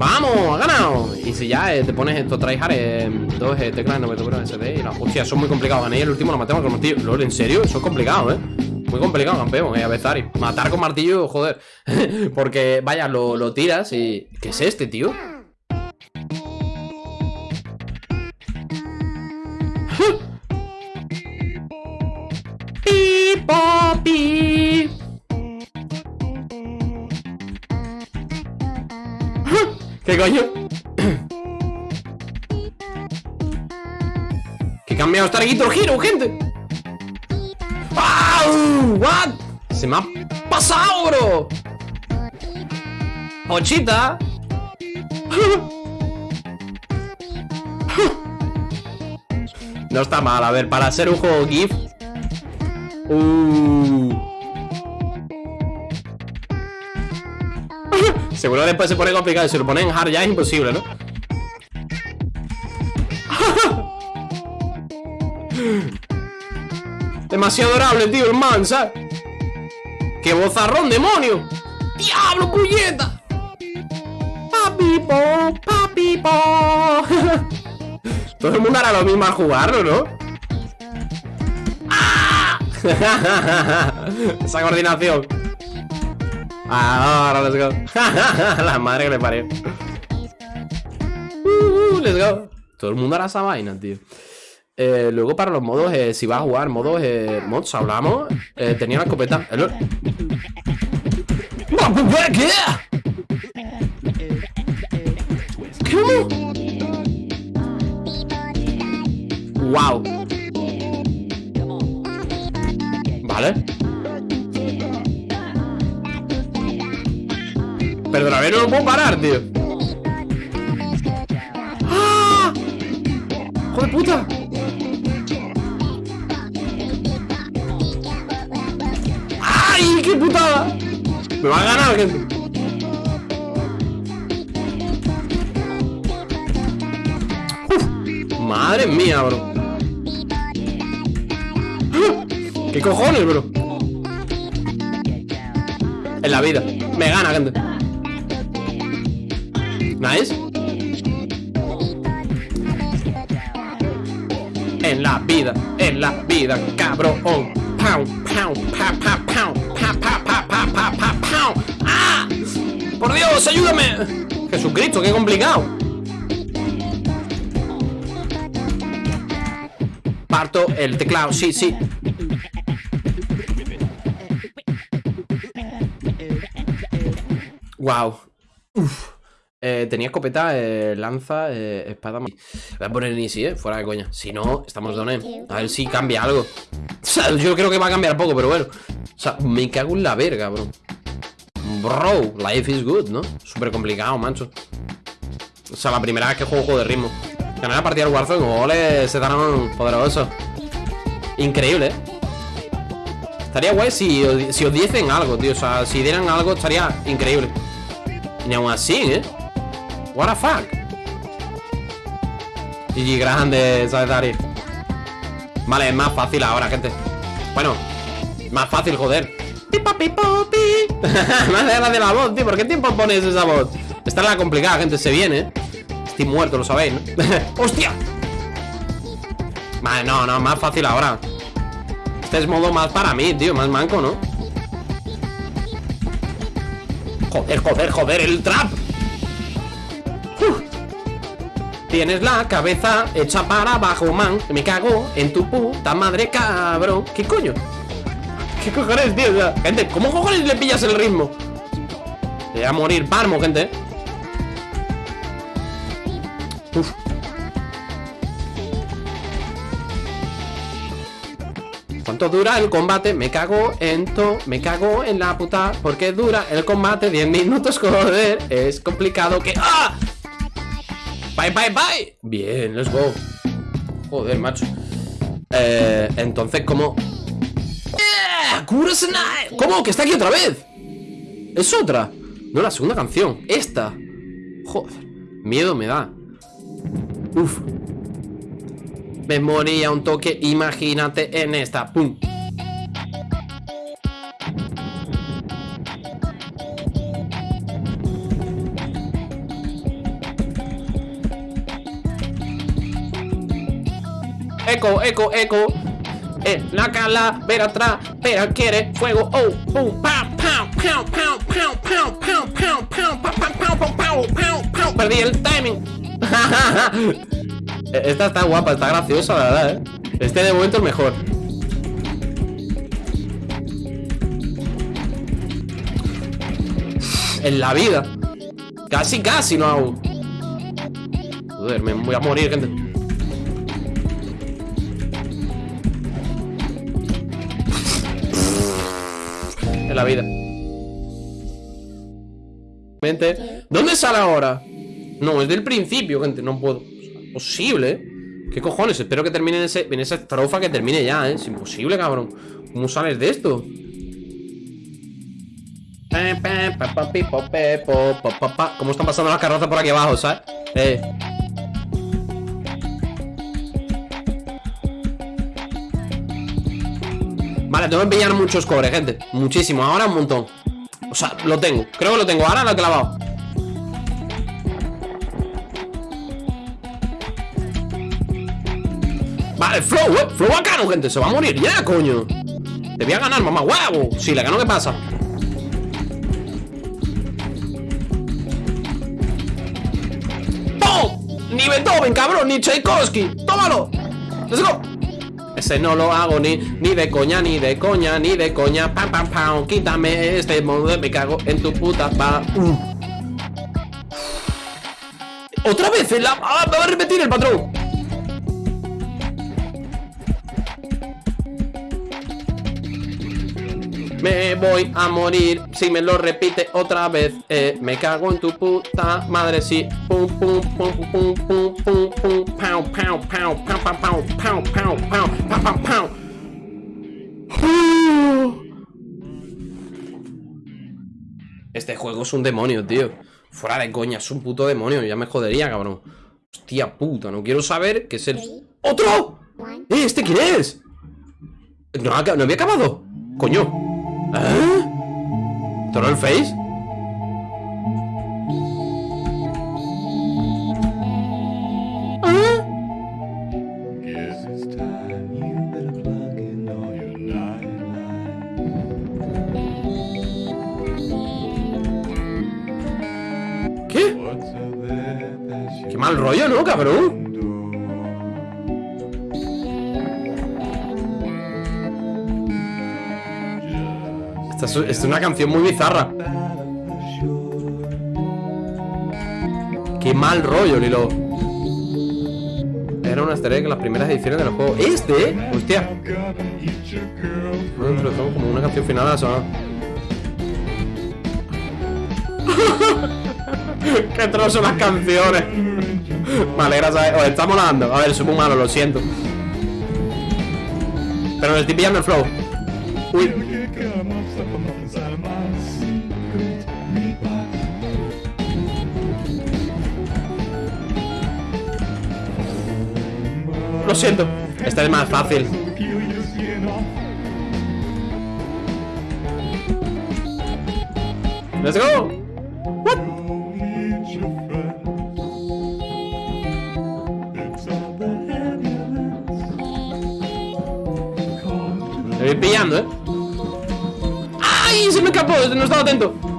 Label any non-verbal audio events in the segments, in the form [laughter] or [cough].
¡Vamos! ¡Ha ganado! Y si ya eh, te pones esto, tryhard, eh, dos eh, teclas 90 SD y la... Hostia, son muy complicados. Gané el último lo matemos con martillo. Lol, ¿en serio? Eso es complicado, ¿eh? Muy complicado, campeón, eh, Avezari. Matar con martillo, joder. [laughs] Porque, vaya, lo, lo tiras y... ¿Qué es este, tío? ¿Qué coño? ¿Qué cambiado el Guitar Hero, gente? ¡Wow! ¿What? Se me ha pasado, bro Pochita No está mal, a ver, para ser un juego GIF uh. Seguro después se pone complicado Si lo ponen en hard ya es imposible, ¿no? [laughs] Demasiado adorable, tío, el man, ¿sabes? ¡Qué bozarrón, demonio! ¡Diablo, puñeta! Papipo, papipo [laughs] Todo el mundo hará lo mismo al jugarlo, ¿no? ¡Ah! [laughs] Esa coordinación Ahora, let's go. [laughs] La madre que le parió. Uh, Let's go. Todo el mundo hará esa vaina, tío. Eh, luego para los modos, eh, si vas a jugar modos, eh, mods, hablamos, eh, tenía la escopeta. ¿Cómo? Wow. Perdóname, no lo puedo parar, tío. ¡Ah! ¡Joder puta! ¡Ay, qué putada! Me va a ganar, gente. Uf, madre mía, bro. ¿Qué cojones, bro? En la vida. Me gana, gente. Nice. En la vida, en la vida, cabrón. Pow, pow, pow, pow, pow. ¡Ah! ¡Por Dios, ayúdame! Jesucristo, qué complicado Parto el teclado, sí, sí Wow. Eh, tenía escopeta, eh, lanza, eh, espada Voy a poner en easy, eh, fuera de coña. Si no, estamos doné A ver si cambia algo. O sea, yo creo que va a cambiar poco, pero bueno. O sea, me cago en la verga, bro. Bro, life is good, ¿no? Súper complicado, mancho O sea, la primera vez que juego juego de ritmo. Ganar la partida del Warzone, ole, se dan poderoso. Increíble, ¿eh? Estaría guay si, si os diesen algo, tío. O sea, si dieran algo estaría increíble. Y aún así, ¿eh? What the fuck GG grande, ¿sabes, Dari? Vale, es más fácil ahora, gente Bueno, más fácil, joder Pipa, de [laughs] la voz, tío ¿Por qué tiempo pones esa voz? Esta es la complicada, gente, se viene Estoy muerto, lo sabéis, ¿no? [laughs] ¡Hostia! Vale, no, no, más fácil ahora Este es modo más para mí, tío Más manco, ¿no? Joder, joder, joder, el trap Tienes la cabeza hecha para abajo, man Me cago en tu puta madre, cabrón ¿Qué coño? ¿Qué cojones, tío? gente, ¿cómo cojones le pillas el ritmo? Le voy a morir parmo, gente Uf. ¿Cuánto dura el combate? Me cago en to, me cago en la puta Porque dura el combate 10 minutos, joder Es complicado que... ¡Ah! Bye, bye, bye. Bien, let's go. Joder, macho. Eh, Entonces, ¿cómo...? ¿Cómo? ¿Que está aquí otra vez? Es otra. No, la segunda canción. Esta. Joder. Miedo me da. Uf. Me moría un toque. Imagínate en esta. Pum eco, eco, eco. Eh, la calavera atrás, pero quiere fuego. Oh, pum, pam, pam, pam, pam, pam, pam, pam, pam, pam, pam, pam, pam, pam. Perdí el timing. Esta está guapa, está graciosa, la verdad, eh. Este de momento el mejor. En la vida. Casi, casi no hago. Joder, me voy a morir, gente. La vida. ¿Dónde sale ahora? No, es del principio, gente. No puedo. Posible, ¿eh? ¿Qué cojones? Espero que termine en, ese, en esa estrofa que termine ya, ¿eh? Es imposible, cabrón. ¿Cómo sales de esto? ¿Cómo están pasando las carrozas por aquí abajo, sabes? Eh. Vale, tengo que pillar muchos cobres, gente. Muchísimo, ahora un montón. O sea, lo tengo, creo que lo tengo, ahora lo he clavado. Vale, flow, eh Flow bacano, gente, se va a morir ya, coño. Te voy a ganar, mamá, huevo. Si le gano, ¿qué pasa? Ni Beethoven, cabrón, ni Tchaikovsky. ¡Tómalo! ¡Let's go! No lo hago ni, ni de coña, ni de coña, ni de coña Pam, pam, pam, quítame este modo Me cago en tu puta pa. ¡Otra vez! La... ¡Ah! Me va a repetir el patrón Me voy a morir si me lo repite otra vez. Eh, me cago en tu puta madre, sí. Pum, pum, pum, pum, pum, pum, pum, pau, pau, pau, pau, pau, pau, pau, pau, pau, pau, pau, pau. Este juego es un demonio, tío. Fuera de coña, es un puto demonio. Ya me jodería, cabrón. Hostia puta, no quiero saber qué es el... ¡Otro! ¡Eh, este quién es! No, no había acabado. Coño. ¿Eh? ¿Toró el face? ¿Eh? ¿Qué? Qué mal rollo, ¿no, cabrón? Es, una canción muy bizarra. Qué mal rollo, Lilo. Era una estrella en las primeras ediciones del juego. ¿Este? Hostia. como una canción final a la [laughs] Qué trozo las canciones. Vale, gracias. Os está molando. A ver, soy muy malo, lo siento. Pero me estoy pillando el flow. Uy. Lo siento. Esta es más fácil. Let's go. What? Me voy pillando, ¿eh? ¡Ay! Se me escapó, no estaba atento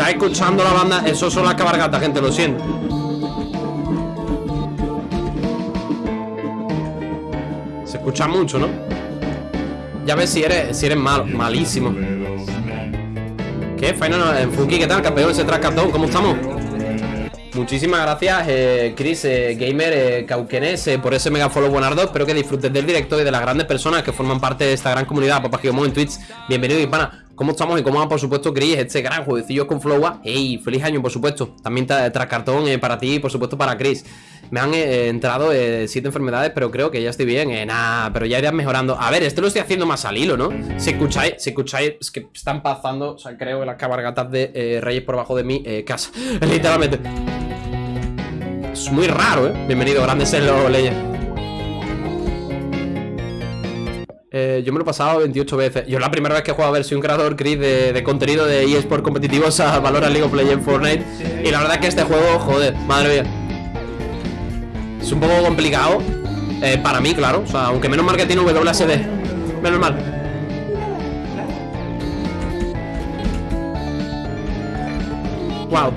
Si estáis escuchando la banda, eso son las cabargatas, gente, lo siento Se escucha mucho, ¿no? Ya ves si eres, si eres malo, malísimo ¿Qué? Final en Funky, ¿qué tal? Campeón, ese trascatón, ¿cómo estamos? Muchísimas gracias, eh, Chris, eh, Gamer, eh, Cauquenes, eh, por ese mega follow buenardo. Espero que disfrutes del directo y de las grandes personas que forman parte de esta gran comunidad. Papá Giomo en Twitch. Bienvenido, hispana. ¿Cómo estamos y cómo va, por supuesto, Chris? Este gran jueguecillo con Flowa. ¡Ey! ¡Feliz año, por supuesto! También tras cartón para ti y, por supuesto, para Chris. Me han entrado siete enfermedades, pero creo que ya estoy bien. Eh, nada, pero ya irás mejorando. A ver, esto lo estoy haciendo más al hilo, ¿no? Si escucháis, si escucháis, es que están pasando, o sea, creo las cabargatas de Reyes por abajo de mi casa. [laughs] Literalmente. Es muy raro, ¿eh? Bienvenido, grandes en los leyes. Eh, yo me lo he pasado 28 veces. Yo la primera vez que he jugado a ver soy un creador Chris de, contenido de eSport competitivos a valor League of Legends Fortnite. Y la verdad es que este juego, joder, madre mía. Es un poco complicado. Eh, para mí, claro. O sea, aunque menos mal que tiene WSD. Menos mal. Wow.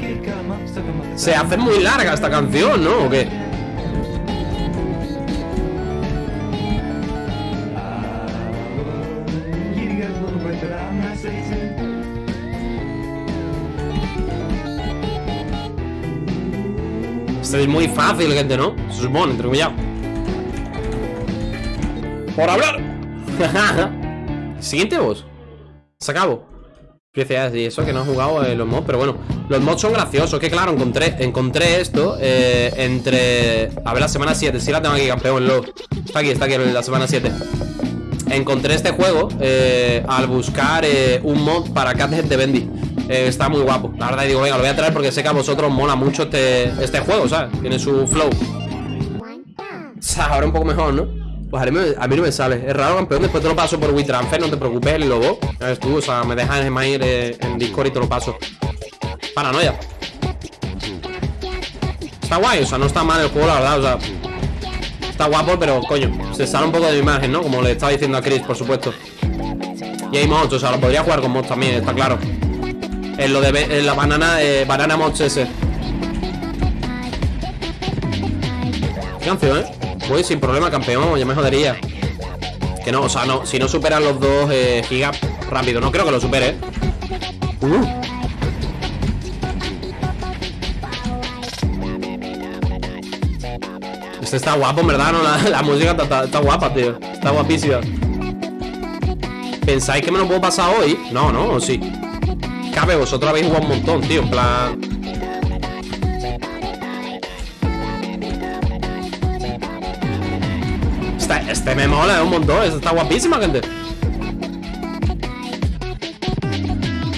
Se hace muy larga esta canción, ¿no? ¿O qué? Es muy fácil, gente, ¿no? Se supone, entre comillas. Por hablar. [laughs] Siguiente voz. Se acabó. Y eso que no he jugado en los mods, pero bueno, los mods son graciosos. Que claro, encontré, encontré esto eh, entre. A ver, la semana 7. Si la tengo aquí, campeón. Lo... Está aquí, está aquí, la semana 7. Encontré este juego eh, al buscar eh, un mod para Cathead de Bendy. Eh, está muy guapo. La verdad digo, venga, lo voy a traer porque sé que a vosotros mola mucho este, este juego, ¿sabes? Tiene su flow. O sea, ahora un poco mejor, ¿no? Pues a mí, no me sale. Es raro, campeón. Después te lo paso por WeTransfer, no te preocupes, el lobo. ¿Sabes tú? O sea, me dejas en eh, en Discord y te lo paso. Paranoia. Está guay, o sea, no está mal el juego, la verdad, o sea. Está guapo, pero coño, se sale un poco de imagen, ¿no? Como le estaba diciendo a Chris, por supuesto. Y hay mods, o sea, lo podría jugar con mods también, está claro. En lo de la banana, eh, banana ese. ¿Qué canción, eh? Voy sin problema, campeón, ya me jodería. Que no, o sea, no, si no superan los dos eh, gigas rápido, no creo que lo supere. Uh. Este está guapo, en verdad, ¿no? La, música está, está, guapa, tío. Está guapísima. ¿Pensáis que me lo puedo pasar hoy? No, no, ¿o sí? Cabe, vosotros habéis jugado un montón, tío, en plan... Este, este me mola un montón, este está guapísima, gente.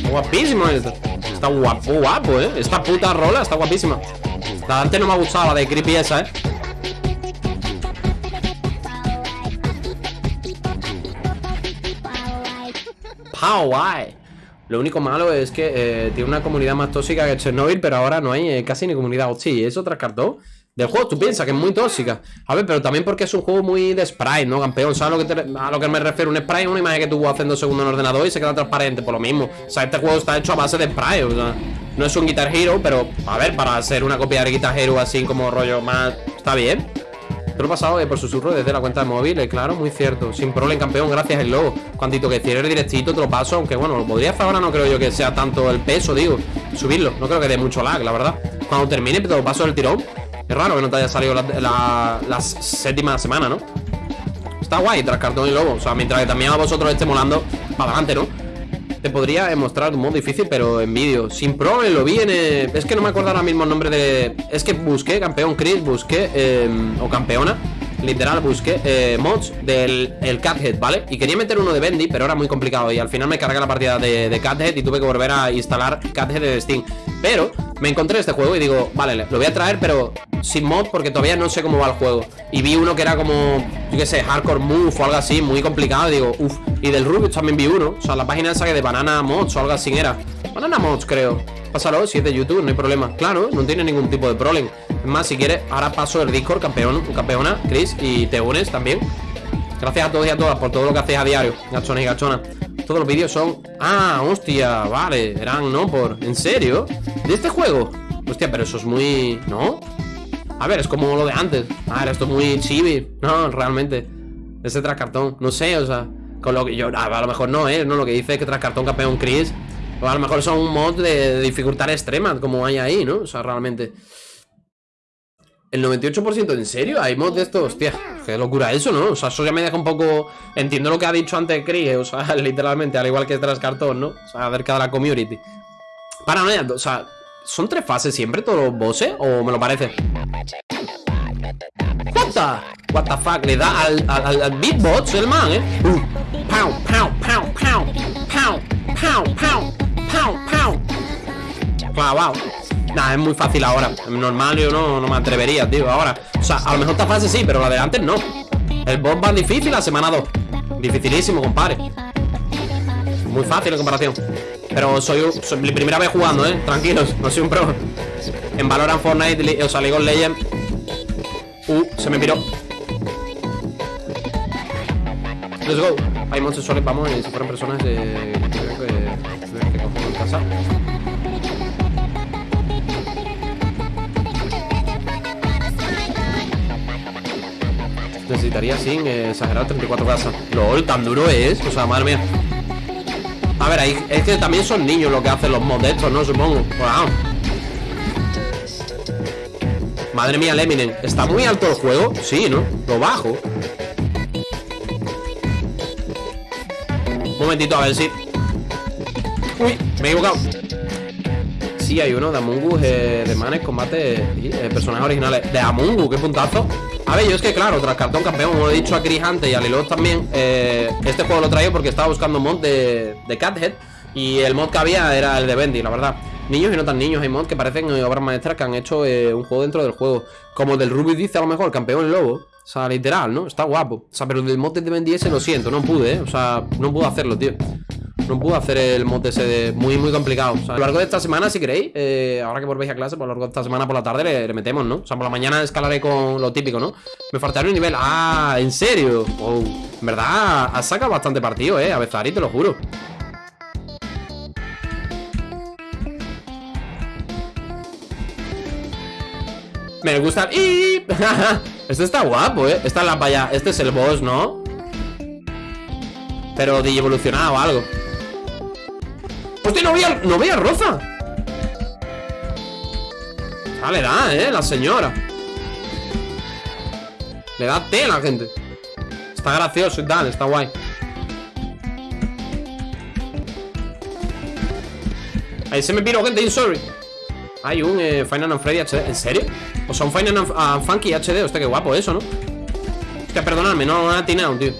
Guapísimo este. Está guapo, guapo, eh. Esta puta rola está guapísima. La antes no me ha gustado la de creepy esa, eh. Pow, why? Lo único malo es que eh, tiene una comunidad más tóxica que Chernobyl, pero ahora no hay eh, casi ni comunidad. Oh, sí, es otra cartón del juego. Tú piensas que es muy tóxica. A ver, pero también porque es un juego muy de sprite, ¿no, campeón? ¿Sabes a lo que, a lo que me refiero? Un sprite es una imagen que tú vas haciendo segundo en ordenador y se queda transparente, por lo mismo. O sea, este juego está hecho a base de sprite, o sea, no es un Guitar Hero, pero a ver, para ser una copia de Guitar Hero así como rollo más. Está bien. Te lo he pasado eh, por susurro desde la cuenta de móvil, claro, muy cierto. Sin problema, campeón, gracias el logo. Cuantito que cierre directito, te lo paso, aunque bueno, lo podría hacer ahora, no creo yo que sea tanto el peso, digo, subirlo. No creo que dé mucho lag, la verdad. Cuando termine, te lo paso del tirón. Es raro que no te haya salido la, séptima semana, ¿no? Está guay tras cartón y lobo. O sea, mientras que también a vosotros esté molando, para adelante, ¿no? Te podría mostrar un modo difícil, pero en vídeo. Sin pro, lo vi en... Es que no me acuerdo ahora mismo el nombre de... Es que busqué, campeón Chris, busqué... Em, o campeona literal busqué eh, mods del el Cathead, ¿vale? Y quería meter uno de Bendy, pero era muy complicado Y al final me cargué la partida de, de Cathead y tuve que volver a instalar Cathead de Steam. Pero me encontré este juego y digo, vale, lo voy a traer, pero sin mod porque todavía no sé cómo va el juego. Y vi uno que era como, yo qué sé, Hardcore Move o algo así, muy complicado Y digo, uff, y del Rubius también vi uno O sea, la página esa que de Banana Mods o algo así era Banana Mods, creo Pásalo, si es de YouTube, no hay problema Claro, no tiene ningún tipo de problema Es más, si quieres, ahora paso el Discord, campeón, campeona, Chris Y te unes también Gracias a todos y a todas por todo lo que hacéis a diario Gachones y gachonas Todos los vídeos son... Ah, hostia, vale Eran, ¿no? Por... ¿En serio? ¿De este juego? Hostia, pero eso es muy... ¿No? A ver, es como lo de antes Ah, esto es muy chibi [laughs] No, realmente Ese tras cartón No sé, o sea Con lo que yo... A lo mejor no, ¿eh? No, lo que dice que tras cartón campeón Chris o a lo mejor son un mod de dificultad extrema, como hay ahí, ¿no? O sea, realmente... El 98% ¿en serio? ¿Hay mods de esto? Hostia, qué locura eso, ¿no? O sea, eso ya me deja un poco... Entiendo lo que ha dicho antes Chris, o sea, [laughs] literalmente, al igual que tras cartón, ¿no? O sea, acerca de la community. Paranoia, o sea, ¿son tres fases siempre todos los bosses? ¿O me lo parece? What what the fuck, le da al, al, al beatbox el man, ¿eh? Uh, pow, pow, pow, pow, pow, pow ¡Pau! Wow, Nah, es muy fácil ahora. Normal yo no, no me atrevería, tío, ahora. O sea, a lo mejor esta fase sí, pero la de antes no. El boss va difícil la semana 2. Dificilísimo, compadre. Muy fácil en comparación. Pero soy, soy mi primera vez jugando, ¿eh? Tranquilos, no soy un pro. En Valorant Fortnite, o sea, League of Legends. Uh, se me piró. Let's go. Hay monstruos vamos, y si fueran personas eh, Necesitaría sin exagerar 34 casas. LOL, tan duro es. O sea, madre mía. A ver, ahí, es que también son niños lo que hacen los mods de estos, ¿no? Supongo. Madre mía, Leminen. ¿Está muy alto el juego? Sí, ¿no? Lo bajo. Un momentito, a ver si... Uy, me he equivocado. Sí, hay uno de Amungu eh, de Manes, combate eh, personajes originales. De Amungu, qué puntazo. A ver, yo es que claro, tras cartón campeón, como he dicho a Chris antes y a Lilot también, eh, este juego lo traigo porque estaba buscando mod de, de Cathead y el mod que había era el de Bendy, la verdad. Niños y no tan niños, hay mods que parecen eh, obras maestras que han hecho eh, un juego dentro del juego. Como el del Ruby dice a lo mejor, campeón lobo. O sea, literal, ¿no? Está guapo. O sea, pero el del mod de Bendy ese lo siento, no pude, ¿eh? O sea, no pude hacerlo, tío. No pude hacer el mod ese de muy, muy complicado. O a lo largo de esta semana, si queréis, eh, ahora que volvéis a clase, por lo largo de esta semana por la tarde le, metemos, ¿no? O sea, por la mañana escalaré con lo típico, ¿no? Me faltará un nivel. ¡Ah! ¿En serio? Oh, en verdad, has sacado bastante partido, ¿eh? A Bezari, te lo juro. Me gusta. [laughs] Este está guapo, ¿eh? Esta es la paya. Este es el boss, ¿no? Pero de evolucionado o algo. ¡Hostia, no veía, no veía Roza! Ah, le da, ¿eh? La señora Le da tela, gente Está gracioso y tal, está guay Ahí se me piró, gente, sorry Hay un eh, Final and Freddy HD ¿En serio? O sea, un Final and, Funky HD Hostia, qué guapo eso, ¿no? Hostia, perdonadme, no, no he atinado, tío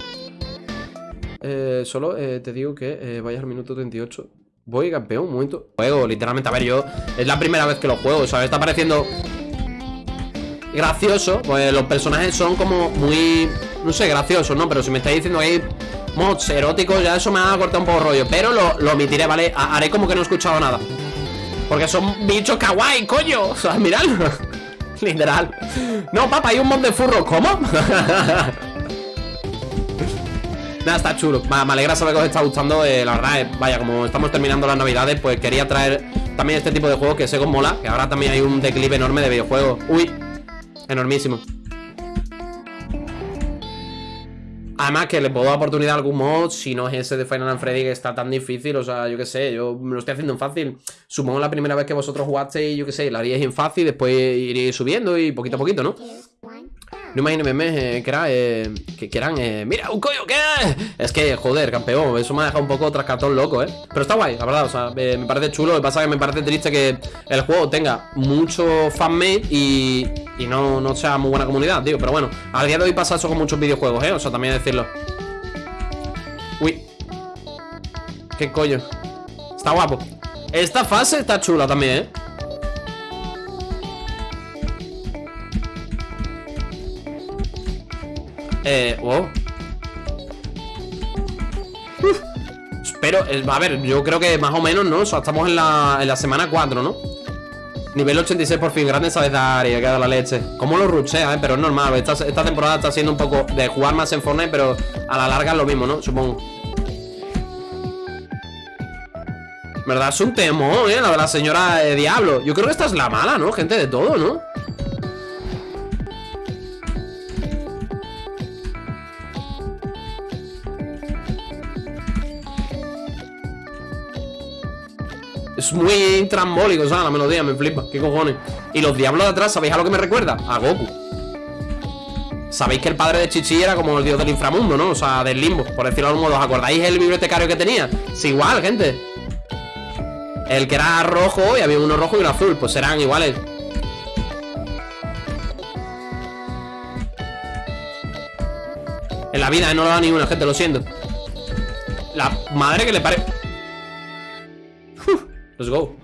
eh, Solo eh, te digo que eh, vayas al minuto 38 Voy campeón, un momento Juego, literalmente, a ver, yo Es la primera vez que lo juego, me está pareciendo Gracioso Pues los personajes son como muy No sé, graciosos, ¿no? Pero si me estáis diciendo que hay mods eróticos Ya eso me ha cortado un poco rollo Pero lo, lo omitiré, ¿vale? Haré como que no he escuchado nada Porque son bichos kawaii, coño O sea, mirad [laughs] Literal No, papá, hay un mod de furro ¿Cómo? [laughs] Nada, está chulo. Me alegra saber que os está gustando eh, La verdad, eh, vaya, como estamos terminando las navidades Pues quería traer también este tipo de juegos Que sé que mola Que ahora también hay un declive enorme de videojuegos. Uy, enormísimo. Además que le puedo dar oportunidad a algún mod Si no es ese de Final Freddy que está tan difícil O sea, yo qué sé, yo me lo estoy haciendo en fácil. Supongo la primera vez que vosotros jugasteis Yo qué sé, la haríais en fácil Después iréis subiendo y poquito a poquito, ¿no? No imagino eh, que, era, eh, que, quieran eh, ¡Mira, un coño! ¿Qué? Es que, joder, campeón Eso me ha dejado un poco trascartón loco, ¿eh? Pero está guay, la verdad, o sea, me parece chulo Lo que pasa es que me parece triste que el juego tenga mucho fanmade y, y no, no sea muy buena comunidad, tío Pero bueno, al día de hoy pasa eso con muchos videojuegos, ¿eh? O sea, también decirlo Uy ¿Qué coño? Está guapo Esta fase está chula también, ¿eh? Eh, Pero, a ver, yo creo que más o menos, ¿no? O sea, estamos en la, en la semana 4, ¿no? Nivel 86 por fin, grande sabes dar y ha quedado la leche ¿Cómo lo ruchea, eh? Pero es normal esta, esta temporada está siendo un poco de jugar más en Fortnite Pero a la larga es lo mismo, ¿no? Supongo ¿Verdad? Es un temor, ¿eh? La de la señora de Diablo Yo creo que esta es la mala, ¿no? Gente de todo, ¿no? Muy trambólico, o sea, la melodía me flipa. ¿Qué cojones? Y los diablos de atrás, ¿sabéis a lo que me recuerda? A Goku. Sabéis que el padre de Chichi era como el dios del inframundo, ¿no? O sea, del limbo, por decirlo de algún modo. ¿Os acordáis el bibliotecario que tenía? Es igual, gente. El que era rojo y había uno rojo y uno azul. Pues serán iguales. En la vida, ¿eh? no lo da ninguna, gente, lo siento. La madre que le pare... Let's go.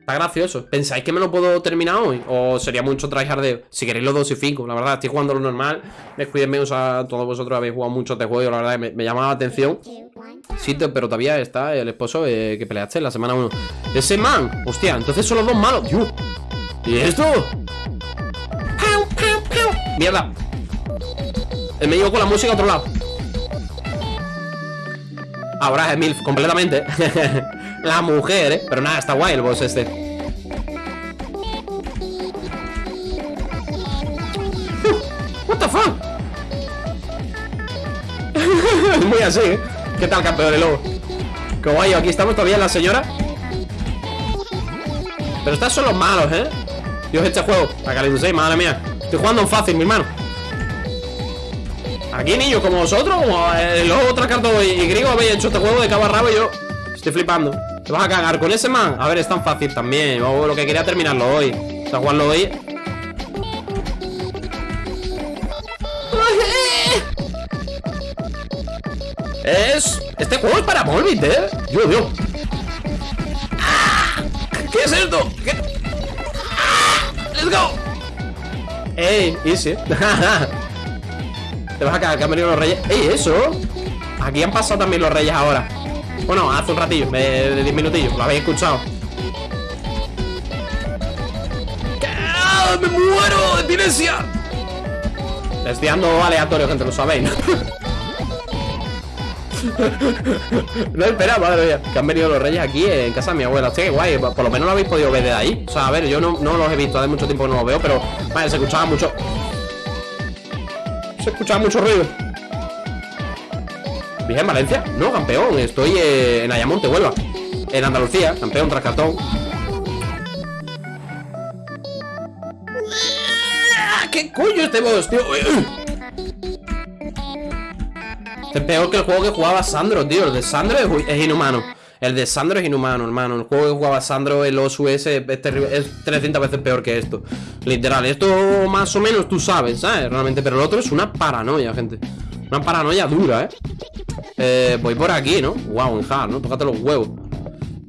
Está gracioso. ¿Pensáis que me lo puedo terminar hoy? ¿O sería mucho tryhardeo? Si queréis los 2 y 5, la verdad, estoy jugando lo normal. Descuídenme, o sea, todos vosotros habéis jugado mucho este juego, la verdad, me, me llamaba la atención. Sí, pero todavía está el esposo eh, que peleaste en la semana 1. Ese man, hostia, entonces son los dos malos, tío. ¿Y esto? Mierda. El me con la música a otro lado. Ahora es MILF, completamente. [laughs] La mujer, ¿eh? Pero nada, está guay el boss este [laughs] What the fuck [laughs] Muy así, ¿eh? ¿Qué tal, campeón de lobo? Qué guay, aquí estamos todavía la señora Pero estas son los malos, ¿eh? Dios, este juego Acá 6, madre mía Estoy jugando en fácil, mi hermano Aquí, niños, como vosotros Como el lobo, carta y griego Habéis hecho este juego de cabo a rabo y yo Estoy flipando ¿Te vas a cagar con ese man? A ver, es tan fácil también lo que quería terminarlo hoy O sea, jugarlo hoy Es... Este juego es para Volbit, ¿eh? Dios, Dios ¿Qué es esto? ¿Qué? ¡Let's go! ¡Ey! Easy [laughs] Te vas a cagar, que han venido los reyes ¡Ey, eso! Aquí han pasado también los reyes ahora bueno, hace un ratillo, de 10 minutillos, lo habéis escuchado ¡Ah, ¡Me muero! ¡Epilepsia! estoy dando aleatorio, gente, lo sabéis, ¿no? no esperaba, madre mía Que han venido los reyes aquí en casa de mi abuela Hostia, qué guay, por lo menos lo habéis podido ver de ahí O sea, a ver, yo no, no los he visto Hace mucho tiempo que no los veo, pero Vale, se escuchaba mucho Se escuchaba mucho ruido en Valencia? No, campeón, estoy eh, en Ayamonte, Huelva En Andalucía, campeón tras cartón ¿Qué coño este boss, tío? Este es peor que el juego que jugaba Sandro, tío El de Sandro es, inhumano el de Sandro es inhumano, hermano El juego que jugaba Sandro, el OSUS, es, es 300 veces peor que esto Literal, esto más o menos tú sabes, ¿sabes? Realmente, pero el otro es una paranoia, gente Una paranoia dura, ¿eh? Eh, voy por aquí, ¿no? Wow, en ¿no? Tócate los huevos.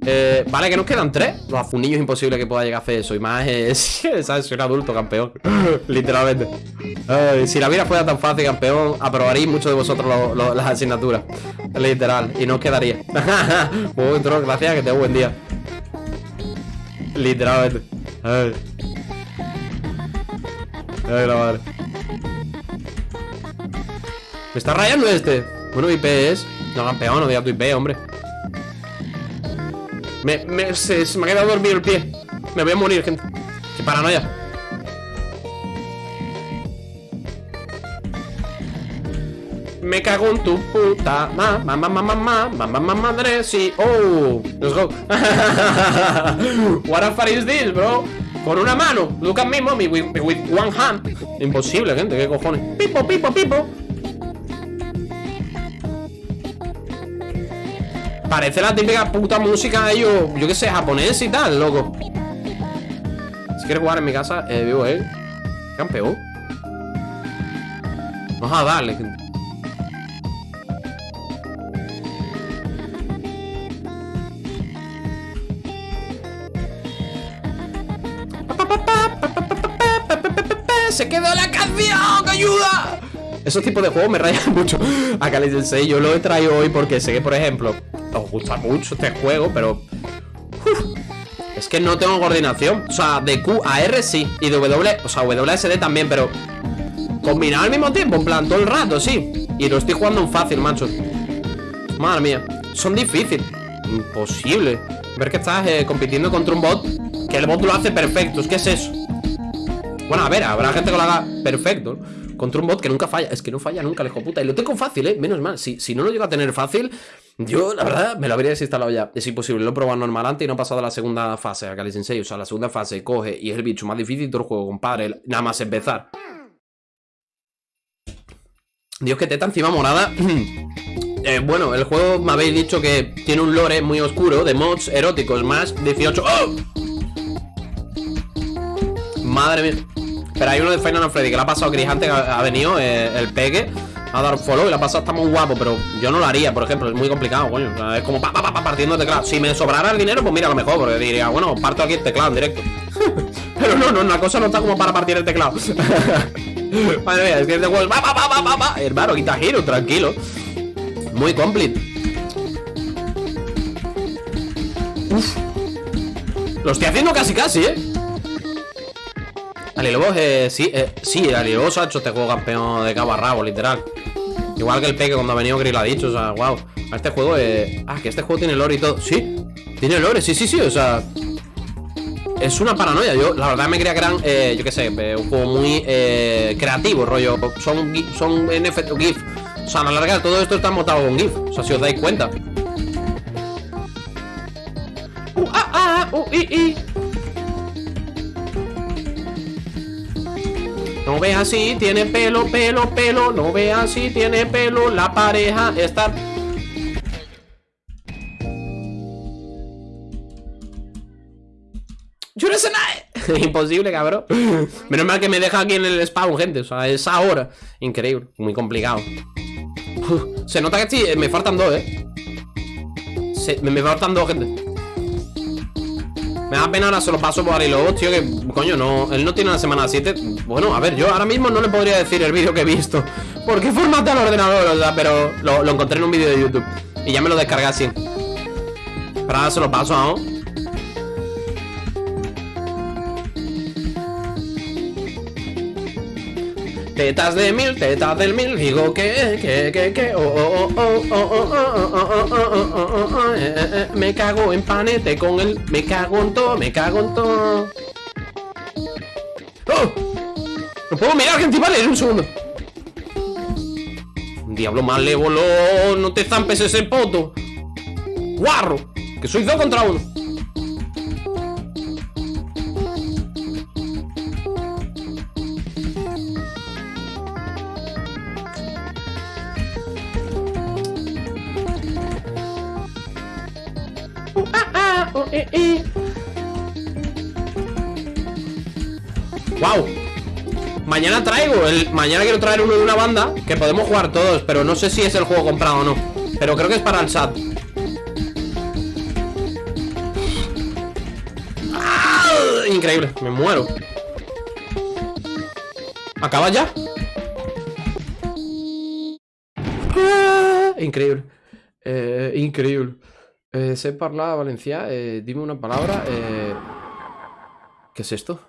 Eh, Vale, que nos quedan tres. Los afunillos es imposible que pueda llegar a hacer eso. Y más es, [laughs] ¿sabes? Soy un adulto, campeón. [laughs] Literalmente. Si la vida fuera tan fácil, campeón Aprobaréis muchos de vosotros las asignaturas. Literal, y no os quedaría. [laughs] Muy gracias, que tenga buen día. Literalmente. Ay. Ay, la madre. Me está rayando este bueno, IP es... No, campeón, no digas tu IP, hombre. Me, me, se, me ha quedado dormido el pie. Me voy a morir, gente. Qué paranoia. Me cago en tu puta Mamá, mamá, mamá, mamá, mamá, madre, sí. Oh, let's go. [laughs] What a far is this, bro Con una mano. Look at me, mommy, with, with one hand. Imposible, gente, qué cojones. Pipo, pipo, pipo Parece la típica puta música de ellos, yo qué sé, japonés y tal, loco. Si quieres jugar en mi casa, eh, vivo él. Campeón. Vamos a darle, ¡Se quedó la canción! ¡Ayuda! Esos tipos de juegos me rayan [laughs] mucho a Kali 6 Yo lo he traído hoy porque sé que, por ejemplo os gusta mucho este juego, pero... es que no tengo coordinación. O sea, de Q a R sí Y de W, o sea, WSD también, pero... Combinado al mismo tiempo, en plan, todo el rato, sí. Y lo estoy jugando en fácil, macho. Madre mía, son difíciles. Imposible. Ver que estás eh, compitiendo contra un bot Que el bot lo hace perfecto, que es eso. Bueno, a ver, habrá gente que lo haga perfecto Contra un bot que nunca falla Es que no falla nunca, el hijo puta. Y lo tengo fácil, eh, menos mal. Si, si no lo llego a tener fácil yo, la verdad, me lo habría desinstalado ya. Es imposible, lo he probado normal antes y no he pasado a la segunda fase, a Kali Sensei. O sea, la segunda fase coge y es el bicho más difícil todo el juego, compadre. Nada más empezar. Dios, que teta encima morada. [clears throat] eh, bueno, el juego me habéis dicho que tiene un lore muy oscuro de mods eróticos más 18. ¡Oh! Madre mía. Pero hay uno de Final Freddy que le ha pasado a Gris antes, ha, venido eh, el pegue. A dar follow y la pasada está muy guapo, pero yo no lo haría, por ejemplo, es muy complicado, coño. es como pa, pa, pa, partiendo el teclado. Si me sobrara el dinero, pues mira, lo mejor, porque diría, bueno, parto aquí el teclado en directo. [laughs] pero no, no, una cosa no está como para partir el teclado. [laughs] Madre mía, es que este juego va, va, va, va, va, Hermano, quita giro, tranquilo. Muy complete. Uf. Lo estoy haciendo casi casi, ¿eh? Alilobos, eh, sí, eh, sí, Alilobos ha hecho este juego campeón de cabo a rabo, literal Igual que el Peque cuando ha venido Grill ha dicho, o sea, wow Este juego, eh, ah, que este juego tiene lore y todo. Sí, tiene lore, sí, sí, sí, o sea Es una paranoia, yo la verdad me creía que eran, eh, yo qué sé, eh, un juego muy eh, creativo, rollo Son, son NFT, GIF. O sea, a la larga todo esto está montado con GIF O sea, si os dais cuenta. Uh, ah, ah, uh, i, i. No veas si tiene pelo, pelo, pelo. No veas si tiene pelo La pareja está... Yo no sé nada. [laughs] Imposible, cabrón. [laughs] Menos mal que me deja aquí en el spawn, gente O sea, es ahora Increíble, muy complicado. Se nota que me faltan dos, eh. Me, me faltan dos, gente me da pena ahora se lo paso por Lobo, tío, que coño, no, él no tiene la semana 7 Bueno, a ver, yo ahora mismo no le podría decir el vídeo que he visto Porque formate al ordenador, o sea, pero lo, encontré en un vídeo de YouTube Y ya me lo descargué así Pero ahora se lo paso, ¿no? Tetas de mil, tetas del mil, digo que, que, que, que, oh, oh, oh, me cago en panete con el, me cago en todo, me cago en todo. ¡Oh! No puedo mirar, gente, vale, un segundo. Diablo malévolo, no te zampes ese poto. Guarro, que soy dos contra uno. ¡Wow! Mañana traigo, mañana quiero traer uno de una banda Que podemos jugar todos, pero no sé si es el juego comprado o no Pero creo que es para el SAT ¡Ah! Increíble, me muero ¿Acaba ya? ¡Ah! Increíble eh, Increíble eh, sé hablar valencià, eh, dime una palabra. Eh... ¿Qué es esto?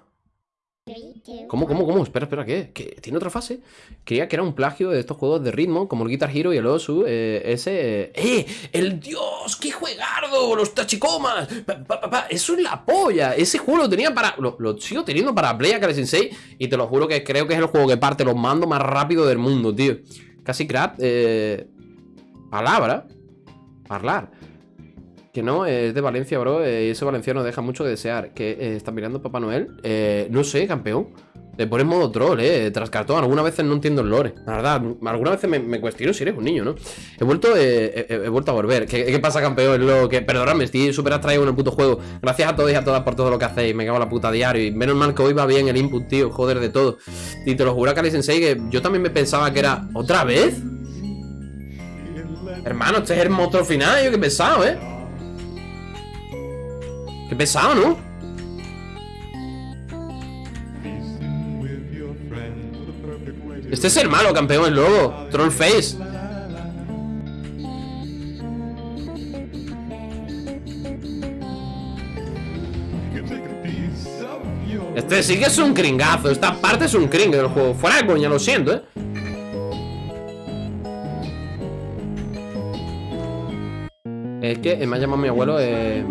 ¿Cómo, cómo, cómo? Espera, espera, ¿qué? ¿Tiene otra fase? Creía que era un plagio de estos juegos de ritmo, como el Guitar Hero y el Osu, eh, ese... ¡Eh! ¡El Dios! ¡Qué juegardo! ¡Los tachicomas! ¡Eso es la polla! Ese juego lo tenía para... Lo, sigo teniendo para Play Akare Sensei y te lo juro que creo que es el juego que parte los mandos más rápido del mundo, tío. Casi crap, eh... Palabra. Hablar. Que no, es de Valencia, bro. Eh, ese valenciano deja mucho que desear. Que eh, está mirando Papá Noel. Eh, no sé, campeón. Le pones modo troll, eh. Tras cartón. Algunas veces no entiendo el lore. La verdad, algunas veces me, cuestiono si eres un niño, ¿no? He vuelto, he, vuelto a volver. ¿Qué, pasa, campeón? Lo que, perdóname, estoy súper abstraído en el puto juego. Gracias a todos y a todas por todo lo que hacéis. Me cago en la puta diario. Y menos mal que hoy va bien el input, tío. Joder, de todo. Y te lo juro, Kali Sensei, que yo también me pensaba que era. ¿Otra vez? Hermano, este es el motor final. Yo que he pensado, ¿eh? Qué pesado, ¿no? Este es el malo, campeón, el lobo. Trollface Este sí que es un cringazo. Esta parte es un cring del juego. Fuera de coña, lo siento, eh Es que me ha llamado mi abuelo eh...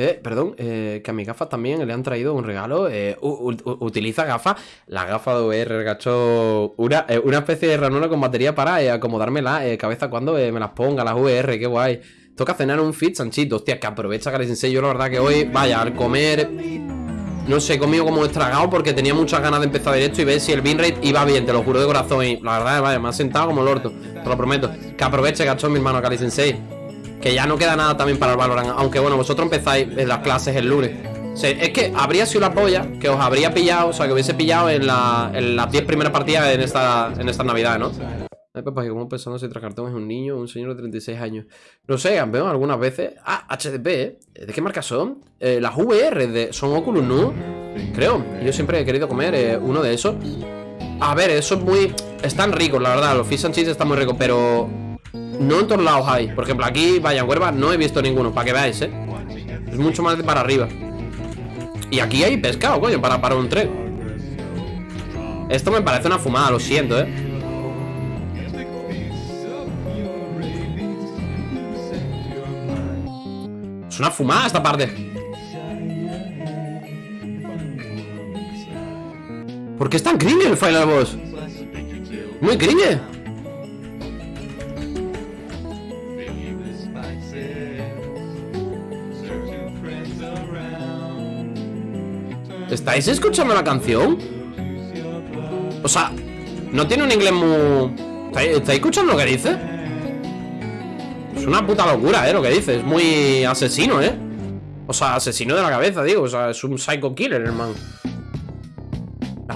Eh, perdón, eh, que a mis gafas también le han traído un regalo. Eh, utiliza gafas. La gafa de VR, gacho. Una, eh, una especie de ranura con batería para acomodarme la cabeza cuando me las ponga, las VR, qué guay. Toca cenar un fit sanchito. Hostia, que aprovecha les enseño. Yo la verdad que hoy, vaya, al comer. No sé, he comido como estragado porque tenía muchas ganas de empezar directo y ver si el binrate iba bien, te lo juro de corazón. Y la verdad, vaya, me ha sentado como el orto. Te lo prometo. Que aproveche, gacho, mi hermano Kali Sensei. Que ya no queda nada también para el Valorant Aunque bueno, vosotros empezáis en las clases el lunes es que habría sido la polla que os habría pillado, o sea, que hubiese pillado en, la, en las 10 primeras partidas en esta, en esta Navidad, ¿no? Ay, papá, que como pensando si tras cartón es un niño o un señor de 36 años. No sé, campeón, algunas veces. Ah, HDP, ¿eh? ¿De qué marca son? Eh, las VR de, son Oculus, ¿no? Creo. Yo siempre he querido comer eh, uno de esos. A ver, eso es muy... Están ricos, la verdad. Los fish and chips están muy ricos, pero... No en todos lados hay. Por ejemplo, aquí, vaya, en Huerva no he visto ninguno, para que veáis, ¿eh? Es mucho más de para arriba. Y aquí hay pescado, coño, para, para un tren. Esto me parece una fumada, lo siento, ¿eh? Es una fumada esta parte. ¿Por qué es tan cringe el Final Boss? Muy cringe. ¿Estáis escuchando la canción? O sea, no tiene un inglés muy... ¿Estáis, escuchando lo que dice? Es una puta locura, ¿eh? Lo que dice Es muy asesino, ¿eh? O sea, asesino de la cabeza, digo O sea, es un psycho killer, hermano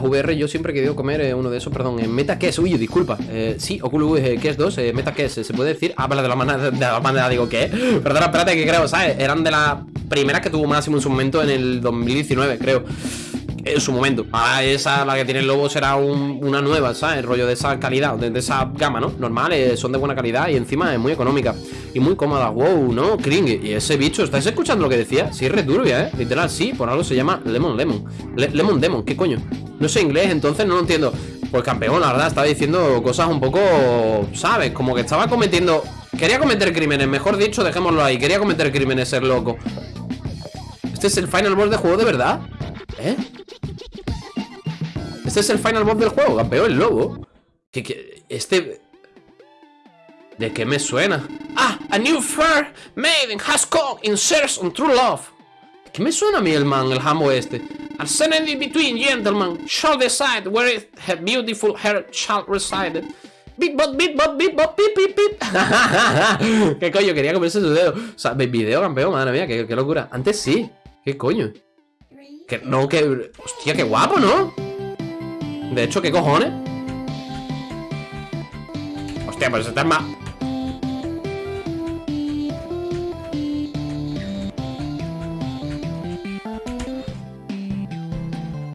VR yo siempre he querido comer eh, uno de esos, perdón en Meta Quest, uy, disculpa eh, Sí, Oculus eh, Quest 2, eh, Meta Quest ¿Se puede decir? Ah, vale, de la manera, de la manera digo, ¿qué? Perdona, espérate, que creo, ¿sabes? Eran de las primeras que tuvo máximo en su momento en el 2019, creo en su momento. Ahora esa, la que tiene el lobo, será una nueva, ¿sabes? El rollo de esa calidad, de, esa gama, ¿no? Normales, son de buena calidad y encima es muy económica. Y muy cómoda. Wow, ¿no? Kring. Y ese bicho, ¿estáis escuchando lo que decía? Sí, es returbia, ¿eh? Literal, sí, por algo se llama Lemon Lemon. lemon Demon, ¿qué coño? No sé inglés, entonces no lo entiendo. Pues campeón, la verdad, estaba diciendo cosas un poco, ¿sabes? Como que estaba cometiendo... Quería cometer crímenes, mejor dicho, dejémoslo ahí. Quería cometer crímenes, ser loco. ¿Este es el final boss de juego de verdad? ¿Eh? Este es el final boss del juego, campeón, el lobo. Que, este... ¿De qué me suena? A new fair maiden has come in search on true love. ¿Qué me suena a mí el man, el jambo este? Ascending between gentlemen shall decide where her beautiful hair shall reside. Beat bot, beat bot, beat bot, pip, pip, pip. ¿Qué coño? Quería comerse su dedo. O sea, video, campeón, madre mía, qué, qué locura. Antes sí. ¿Qué coño? Que, no, que... Hostia, qué guapo, ¿no? De hecho, ¿qué cojones? Hostia, pues este es más...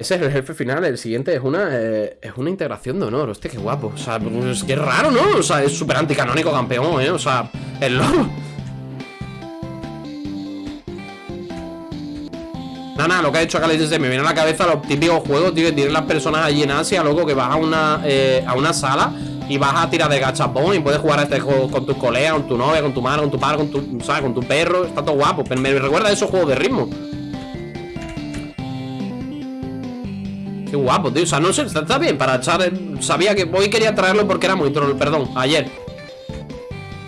Ese es el jefe final, el siguiente es una eh, es una integración de honor, hostia, qué guapo O sea, pues, qué raro, ¿no? O sea, es súper anticanónico campeón, ¿eh? O sea, el [laughs] lobo Nada, nada, lo que ha hecho acá se me viene a la cabeza los típicos juegos, tío, que tienen las personas allí en Asia, loco, que vas a una, eh, a una sala y vas a tirar de gachapón y puedes jugar a este juego con tus colegas, con tu novia, con tu madre, con tu padre, con tu, ¿sabes? Con tu perro, está todo guapo. Pero me recuerda a esos juegos de ritmo. Qué guapo, tío. O sea, no sé, está, bien para echar. Sabía que hoy quería traerlo porque era muy troll. Perdón, ayer.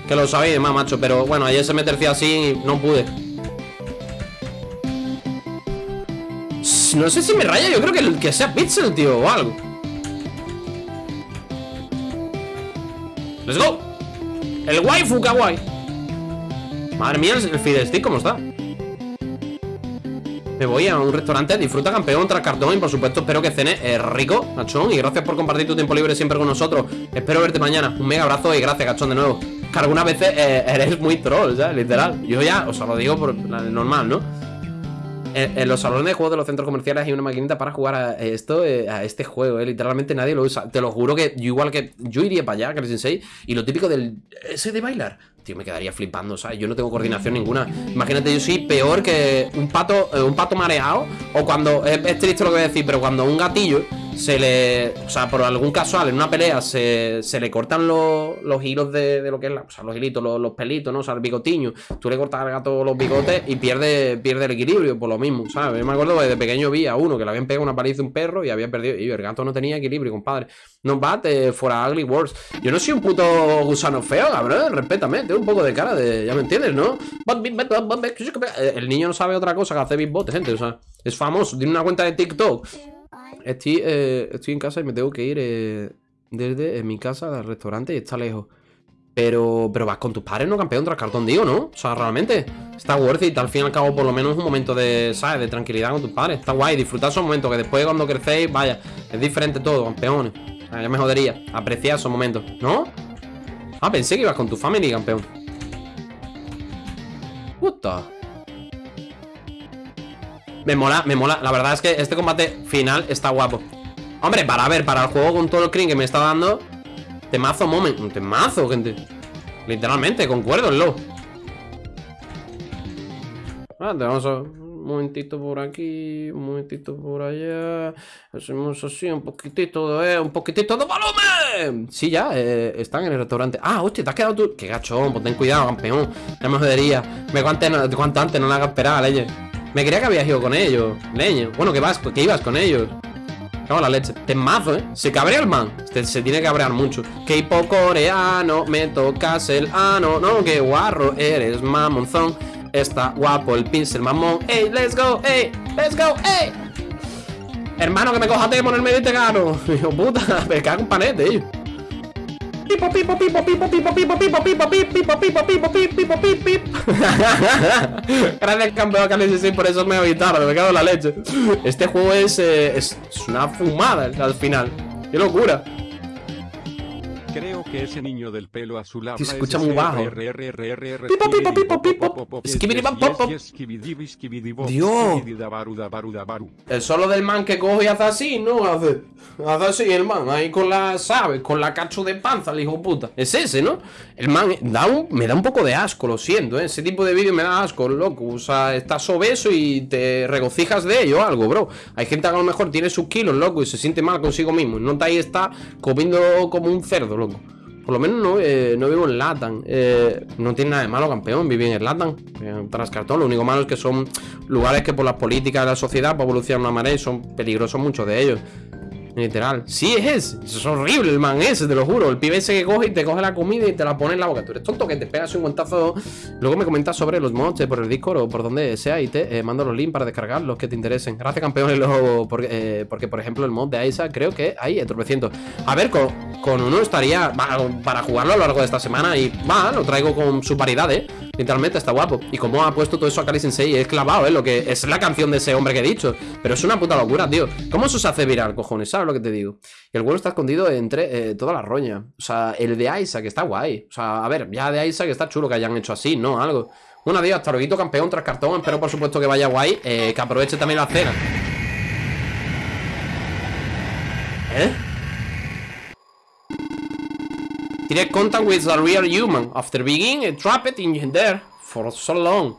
Que lo sabéis más, macho. Pero bueno, ayer se me tercia así y no pude. No sé si me raya, yo creo que, que sea Pixel, tío, o algo ¡Let's go! El waifu kawaii Madre mía, el Fidestick, ¿cómo está? Me voy a un restaurante, disfruta campeón tras cartón Y por supuesto espero que cene eh, rico, cachón Y gracias por compartir tu tiempo libre siempre con nosotros Espero verte mañana, un mega abrazo y gracias cachón de nuevo Que algunas veces eh, eres muy troll, ¿sabes? Literal Yo ya, o sea, lo digo por normal, ¿no? En, los salones de juegos de los centros comerciales hay una maquinita para jugar a esto, eh, a este juego, eh. Literalmente nadie lo usa. Te lo juro que yo igual que yo iría para allá, que Sensei, y lo típico del ese de bailar. Tío, me quedaría flipando, ¿sabes? Yo no tengo coordinación ninguna. Imagínate, yo soy peor que un pato, eh, un pato mareado. O cuando, es, triste lo que voy a decir, pero cuando un gatillo se le. O sea, por algún casual, en una pelea, se, se le cortan los, los hilos de, de, lo que es la. O sea, los hilitos, los, pelitos, ¿no? O sea, el bigotiño. Tú le cortas al gato los bigotes y pierde, pierde el equilibrio, por lo mismo, ¿sabes? Yo me acuerdo que de pequeño vi a uno que le habían pegado una paliza a un perro y había perdido. Y el gato no tenía equilibrio, compadre. No bate fuera ugly words. Yo no soy un puto gusano feo, cabrón. Respétame, tengo un poco de cara de. Ya me entiendes, ¿no? El niño no sabe otra cosa que hacer beatbox, gente. O sea, es famoso. Tiene una cuenta de TikTok Estoy, eh, estoy en casa y me tengo que ir eh, desde mi casa al restaurante y está lejos. Pero, pero vas con tus padres, ¿no, campeón? Tras cartón, digo, ¿no? O sea, realmente está worth it. Al fin y al cabo, por lo menos un momento de, ¿sabes? De tranquilidad con tus padres. Está guay, disfrutar esos momentos que después cuando crecéis, vaya, es diferente todo, campeones. ya me jodería. Apreciar esos momentos, ¿no? Ah, pensé que ibas con tu family, campeón. Puta. Me mola, me mola. La verdad es que este combate final está guapo. Hombre, para ver, para el juego con todo el crin que me está dando Temazo moment, temazo, gente Literalmente, concuerdo, lo ah, vamos a... Un momentito por aquí Un momentito por allá Hacemos así, un poquitito de... Un poquitito de volumen Sí, ya, eh, están en el restaurante Ah, hostia, te has quedado tú Qué gachón, pues ten cuidado, campeón Ya me jodería Me cuanto antes, no la hagas esperar, leñe Me creía que habías ido con ellos, leño Bueno, que vas, que ibas con ellos Cago la leche. Temazo, ¿eh? Se cabrea el man. Se, se tiene que cabrear mucho. K-pop coreano, me tocas el ano. No, qué guarro eres, mamonzón. Está guapo el pincel, mamón. ¡Ey, let's go! ¡Ey, let's go! ¡Ey! Hermano, que me coja temo en el Mediterráneo. Hijo puta, me cago un panete, tío. Pipo, pipo, pipo, pipo, pipo, pipo, pipo, pipo, pipo, pipo, pipo, pipo, pipo, pipo, pipo, Gracias, campeón sí, por eso me tarde, me cago en la leche. Este juego es, es una fumada al final. Qué locura. Creo que ese niño del pelo azul habla se escucha muy bajo. Pipo, pipo, pipo, pipo. Dios. El solo del man que coge y hace así, ¿no? Hace, hace así el man, ahí con la, ¿sabes? Con la cacho de panza, el hijo puta. Es ese, ¿no? El man da un, me da un poco de asco, lo siento, ¿eh? Ese tipo de vídeo me da asco, loco. O sea, estás obeso y te regocijas de ello algo, bro. Hay gente que a lo mejor tiene sus kilos, loco, y se siente mal consigo mismo. Y no está ahí está comiendo como un cerdo, Por lo menos no, eh, no vivo en Latan. Eh, no tiene nada de malo, campeón, vivir en Latan. tras cartón. Lo único malo es que son lugares que por las políticas de la sociedad pues, evolucionan una manera y son peligrosos muchos de ellos. Literal. Sí, es ese. Es horrible el man ese, te lo juro. El pibe ese que coge y te coge la comida y te la pone en la boca. Tú eres tonto que te pegas un guantazo. Luego me comentas sobre los mods por el Discord o por donde sea y te eh, mando los links para descargar los que te interesen. Gracias, campeón. [laughs] Porque, eh, porque, por ejemplo, el mod de Aisa creo que hay entorpeciendo. A ver, con, con uno estaría para jugarlo a lo largo de esta semana y va, lo traigo con su paridad, ¿eh? Literalmente está guapo. Y como ha puesto todo eso a Kali Sensei, es clavado, ¿eh? Lo que es la canción de ese hombre que he dicho. Pero es una puta locura, tío. ¿Cómo eso se hace viral, cojones? ¿Sabes lo que te digo? Y el huevo está escondido entre eh, toda la roña. O sea, el de que está guay. O sea, a ver, ya de que está chulo que hayan hecho así, ¿no? Algo. Un adiós, hasta luego, campeón tras cartón. Espero, por supuesto, que vaya guay. Eh, que aproveche también la cena. ¿Eh? Direct contact with a real human after being trapped in there for so long.